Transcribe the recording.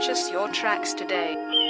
purchase your tracks today.